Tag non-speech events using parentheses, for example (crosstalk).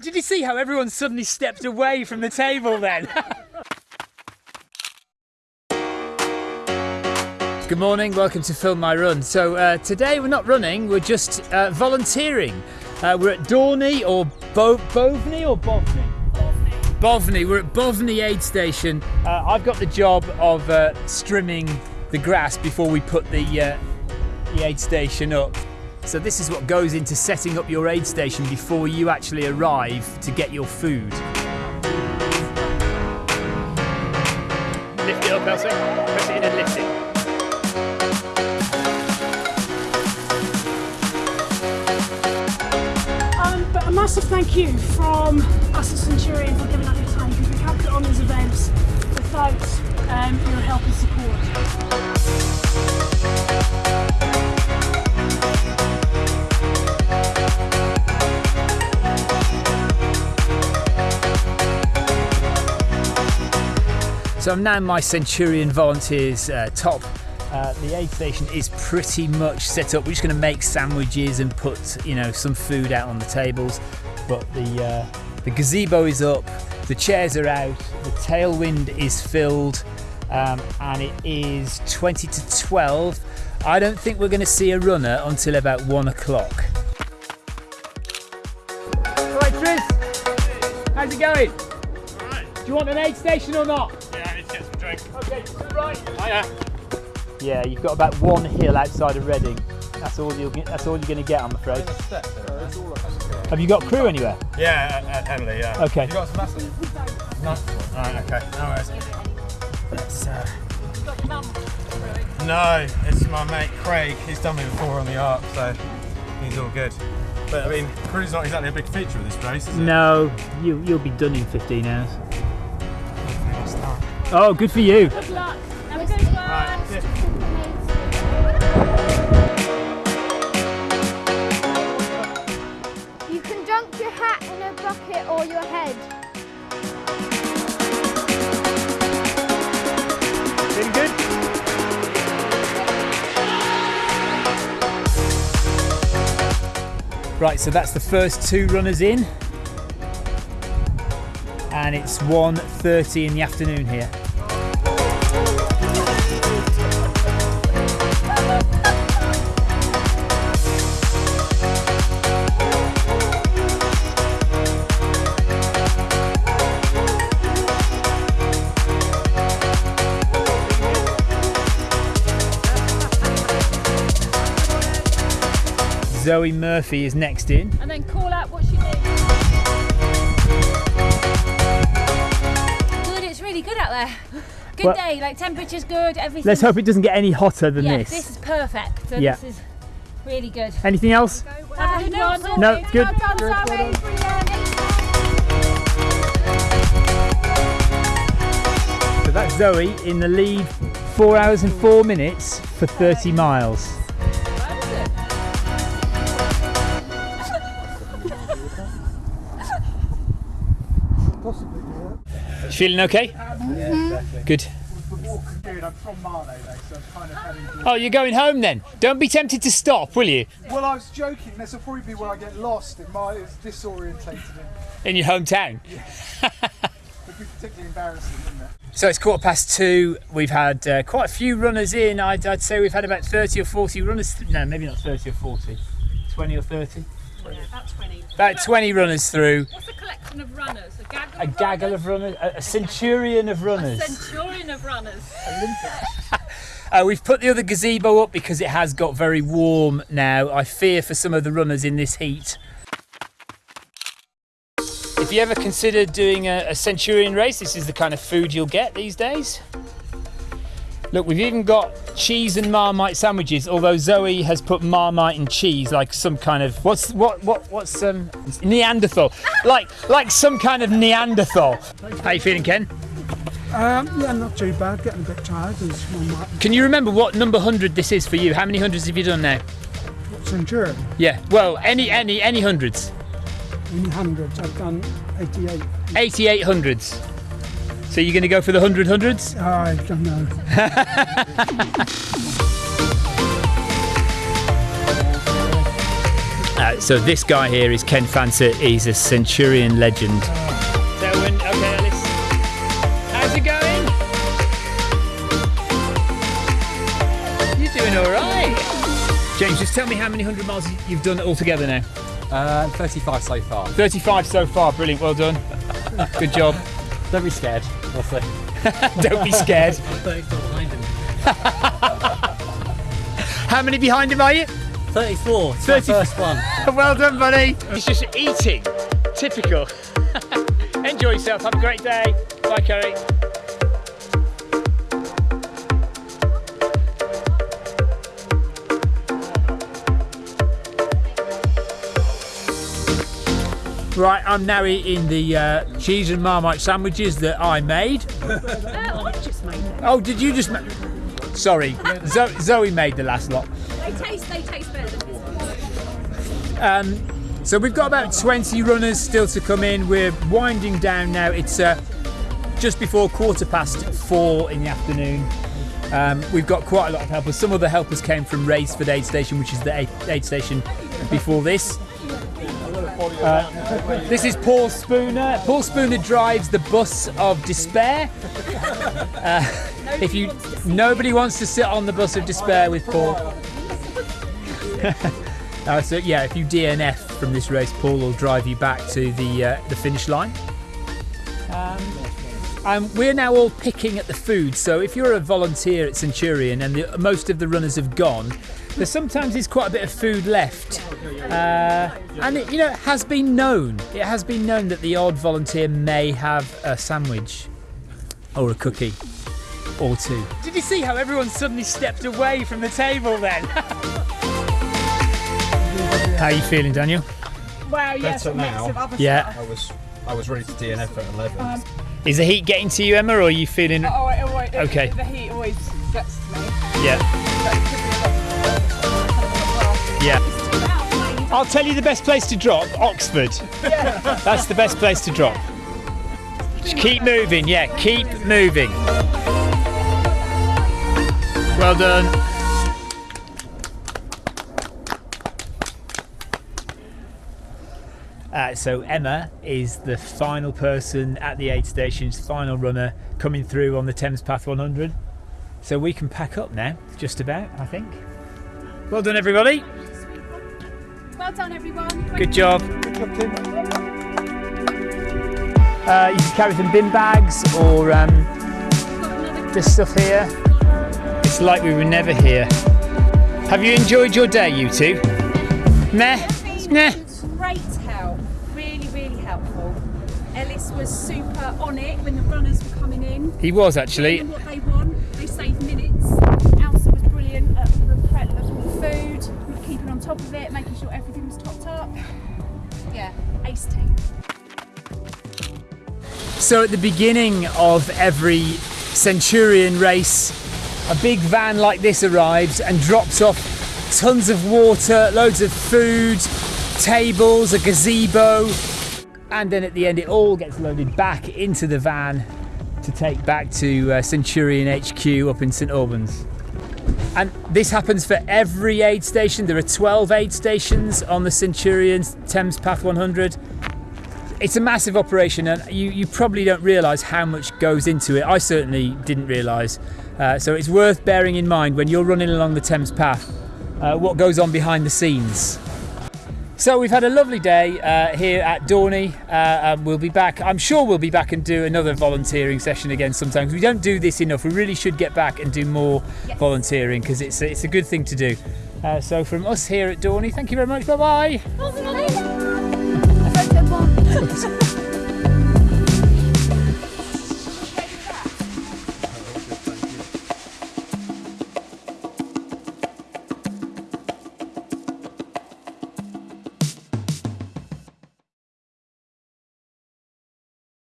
Did you see how everyone suddenly stepped away from the table then? (laughs) Good morning, welcome to Film My Run. So uh, today we're not running, we're just uh, volunteering. Uh, we're at Dorney or Bo- Boveney or Boveney? Boveney. We're at Boveney Aid Station. Uh, I've got the job of uh, strimming the grass before we put the, uh, the aid station up. So this is what goes into setting up your aid station before you actually arrive to get your food. Lift it up, Elsie. Press it in and lift it. Um, but a massive thank you from us at Centurion for giving up your time because we can't put on these events without um, your help and support. So I'm now in my Centurion Volunteers uh, top. Uh, the aid station is pretty much set up. We're just going to make sandwiches and put, you know, some food out on the tables. But the uh, the gazebo is up, the chairs are out, the tailwind is filled, um, and it is 20 to 12. I don't think we're going to see a runner until about one o'clock. Right, Tris, how's it going? Do you want an aid station or not? Yeah, I need to get some drink. Okay, to the right. Hiya. Yeah, you've got about one hill outside of Reading. That's all you'll get. That's all you're going to get, I'm afraid. Have you got crew anywhere? Yeah, uh, Emily, yeah. Okay. You got some? No. Alright, okay. No worries. Let's, uh... No, it's my mate Craig. He's done me before on the arc, so he's all good. But I mean, crew's not exactly a big feature of this race, is it? No, you you'll be done in 15 hours. Hopefully I'll start. Oh, good for you. Good luck. Have a good one. Right, yeah. You can dunk your hat in a bucket or your head. Feeling good? Right, so that's the first two runners in. And it's 1.30 in the afternoon here. Zoe Murphy is next in. And then call out what she needs. Good, it's really good out there. Good Well- day, like temperature's good, everything. Let's hope it doesn't get any hotter than yeah, this. this is perfect. So Yeah. this is really good. Anything else? Have a good one. No, good. Well done, Zoe. Brilliant. So that's Zoe in the lead, four hours and four minutes for 30 miles. Feeling okay? Good. Oh, you're going home then? Don't be tempted to stop, will you? Well, I was joking. This will probably be where I get lost. It might it's disorientated. In your hometown? (laughs) It'd be particularly embarrassing, wouldn't it? So it's quarter past two. We've had uh, quite a few runners in. I'd, I'd say we've had about 30 or 40 runners. No, maybe not 30 or 40. 20 or 30? About 20. About 20 runners through. What's a collection of runners? A gaggle A of gaggle runners? of runners, a, a centurion of runners. A centurion of runners. (laughs) Uh, we've put the other gazebo up because it has got very warm now. I fear for some of the runners in this heat. If you ever considered doing a, a centurion race, this is the kind of food you'll get these days. Look, we've even got cheese and marmite sandwiches. Although Zoe has put marmite and cheese, like some kind of what's what what what's um Neanderthal, (laughs) like like some kind of Neanderthal. How you feeling, Ken? Um, yeah, not too bad. Getting a bit tired. There's Can you remember what number hundred this is for you? How many hundreds have you done now? Centurion. Yeah, well, any any any hundreds. Any hundreds, I've done 88. 88 hundreds. So you're going to go for the 100 hundreds? I don't know. (laughs) Uh, so this guy here is Ken Fancett. He's a Centurion legend. Selwyn, okay, Alice. How's it going? You're doing all right. James, just tell me how many hundred miles you've done altogether now. Uh, 35 so far. 35 so far. Brilliant. Well done. (laughs) Good job. Don't be scared. We'll. (laughs) Don't be scared. (laughs) How many behind him are you? 34. It's 30 my first one. (laughs) well done, buddy. He's just eating. Typical. Enjoy yourself. Have a great day. Bye, Kerry. Right, I'm now eating the uh, cheese and marmite sandwiches that I made. (laughs) I just made them. Oh, did you just? Ma- Sorry, (laughs) Zo- Zoe made the last lot. They taste, they taste better than this one. Um, so we've got about 20 runners still to come in. We're winding down now. It's uh, just before quarter past four in the afternoon. Um, we've got quite a lot of helpers. Some of the helpers came from Wraysbury Aid Station, which is the aid, aid station before this. Uh, this is Paul Spooner. Paul Spooner drives the bus of despair. Uh, if you nobody wants to sit on the bus of despair with Paul. (laughs) Uh, so yeah, if you DNF from this race, Paul will drive you back to the uh, the finish line. Um, um, we're now all picking at the food. So if you're a volunteer at Centurion and the, most of the runners have gone, there sometimes is quite a bit of food left. Uh, and it, you know, it has been known. It has been known that the odd volunteer may have a sandwich or a cookie or two. Did you see how everyone suddenly stepped away from the table then? (laughs) how are you feeling, Daniel? Wow, yes, Better now. Yeah. I was I was ready to DNF at 11. Um, Is the heat getting to you, Emma, or are you feeling? Oh, it always, Okay. The heat always gets to me. Yeah. Yeah. I'll tell you the best place to drop Oxford. That's the best place to drop. Just keep moving, yeah, keep moving. Well done. Uh, so Emma is the final person at the aid stations, final runner coming through on the Thames Path 100. So we can pack up now, just about, I think. Well done, everybody. Well done, everyone. Good job. Uh, you can carry some bin bags or um, this stuff here. It's like we were never here. Have you enjoyed your day, you two? Meh? Meh? Great help, really, really helpful. Ellis was super on it when the runners were coming in. He was actually. Doing what they want, they saved minutes. Elsa was brilliant at the prep of the food, keeping on top of it, making So at the beginning of every Centurion race, a big van like this arrives and drops off tons of water, loads of food, tables, a gazebo, and then at the end it all gets loaded back into the van to take back to uh, Centurion HQ up in St Albans. And this happens for every aid station. There are 12 aid stations on the Centurion Thames Path 100 it's a massive operation and you, you probably don't realise how much goes into it. I certainly didn't realise. Uh, so it's worth bearing in mind when you're running along the Thames Path uh, what goes on behind the scenes. So we've had a lovely day uh, here at Dorney. Uh, um, we'll be back. I'm sure we'll be back and do another volunteering session again sometimes. We don't do this enough. We really should get back and do more volunteering because it's a, it's a good thing to do. Uh, so from us here at Dorney, thank you very much. Bye bye. I